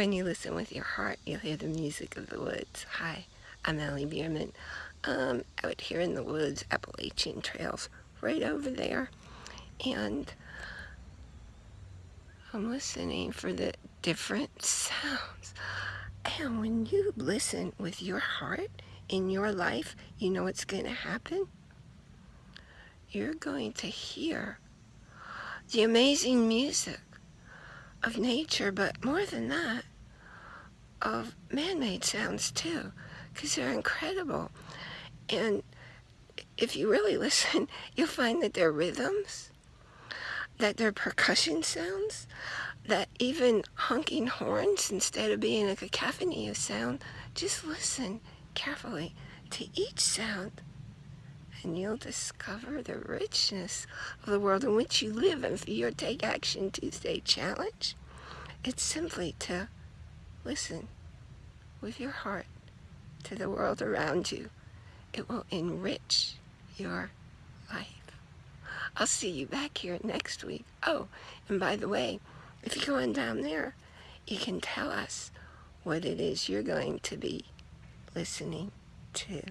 When you listen with your heart, you'll hear the music of the woods. Hi, I'm Allie Bierman. Um, out here in the woods, Appalachian Trails, right over there. And I'm listening for the different sounds. And when you listen with your heart in your life, you know what's going to happen? You're going to hear the amazing music of nature, but more than that, of man-made sounds too, because they're incredible. And if you really listen, you'll find that they're rhythms, that they're percussion sounds, that even honking horns, instead of being a cacophony of sound, just listen carefully to each sound and you'll discover the richness of the world in which you live. And for your Take Action Tuesday challenge, it's simply to listen with your heart to the world around you. It will enrich your life. I'll see you back here next week. Oh, and by the way, if you go on down there, you can tell us what it is you're going to be listening to.